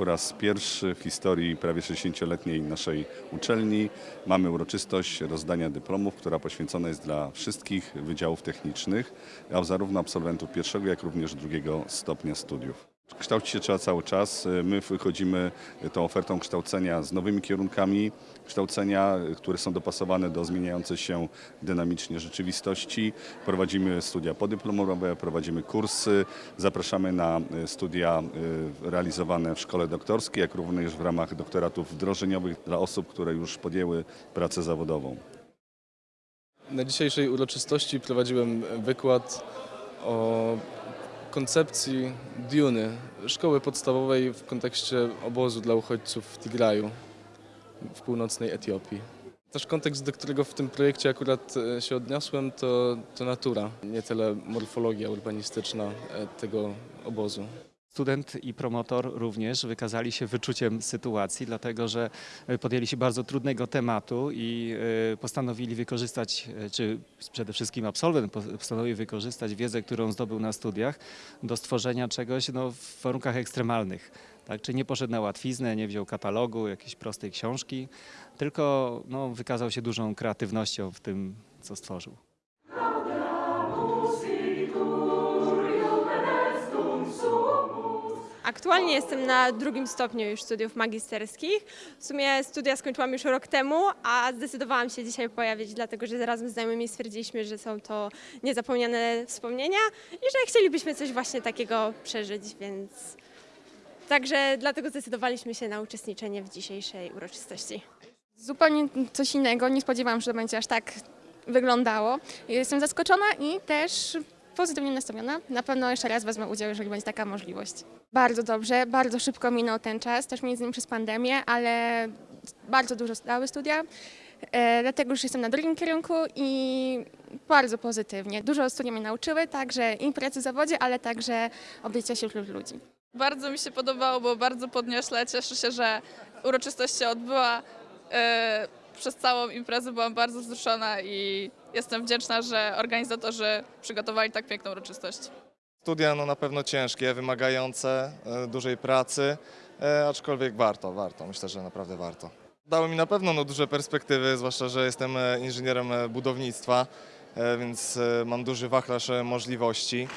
Po raz pierwszy w historii prawie 60-letniej naszej uczelni mamy uroczystość rozdania dyplomów, która poświęcona jest dla wszystkich wydziałów technicznych, a zarówno absolwentów pierwszego, jak również drugiego stopnia studiów. Kształcić się trzeba cały czas. My wychodzimy tą ofertą kształcenia z nowymi kierunkami kształcenia, które są dopasowane do zmieniającej się dynamicznie rzeczywistości. Prowadzimy studia podyplomowe, prowadzimy kursy, zapraszamy na studia y, realizowane w szkole doktorskiej, jak również w ramach doktoratów wdrożeniowych dla osób, które już podjęły pracę zawodową. Na dzisiejszej uroczystości prowadziłem wykład o koncepcji Duny, szkoły podstawowej w kontekście obozu dla uchodźców w Tigraju w północnej Etiopii. Też kontekst, do którego w tym projekcie akurat e, się odniosłem, to, to natura, nie tyle morfologia urbanistyczna e, tego obozu. Student i promotor również wykazali się wyczuciem sytuacji, dlatego że e, podjęli się bardzo trudnego tematu i e, postanowili wykorzystać, e, czy przede wszystkim absolwent po- postanowił wykorzystać wiedzę, którą zdobył na studiach do stworzenia czegoś no, w warunkach ekstremalnych. Tak? Czy nie poszedł na łatwiznę, nie wziął katalogu, jakiejś prostej książki, tylko no, wykazał się dużą kreatywnością w tym, co stworzył. Aktualnie jestem na drugim stopniu już studiów magisterskich. W sumie studia skończyłam już rok temu, a zdecydowałam się dzisiaj pojawić, dlatego że razem z znajomymi stwierdziliśmy, że są to niezapomniane wspomnienia i że chcielibyśmy coś właśnie takiego przeżyć, więc także dlatego zdecydowaliśmy się na uczestniczenie w dzisiejszej uroczystości. Zupełnie coś innego. Nie spodziewałam się, że to będzie aż tak wyglądało. Jestem zaskoczona i też pozytywnie nastawiona. Na pewno jeszcze raz wezmę udział, jeżeli będzie taka możliwość. Bardzo dobrze, bardzo szybko minął ten czas, też między innymi przez pandemię, ale bardzo dużo dały studia. E, dlatego już jestem na drugim kierunku i bardzo pozytywnie. Dużo studia mnie nauczyły, także i pracy w zawodzie, ale także obycia się wśród ludzi. Bardzo mi się podobało, było bardzo podniośle. Cieszę się, że uroczystość się odbyła. Przez całą imprezę byłam bardzo wzruszona i jestem wdzięczna, że organizatorzy przygotowali tak piękną uroczystość. Studia no na pewno ciężkie, wymagające e, dużej pracy, e, aczkolwiek warto, warto, myślę, że naprawdę warto. Dały mi na pewno no, duże perspektywy, zwłaszcza, że jestem e, inżynierem budownictwa, więc mam duży wachlarz możliwości.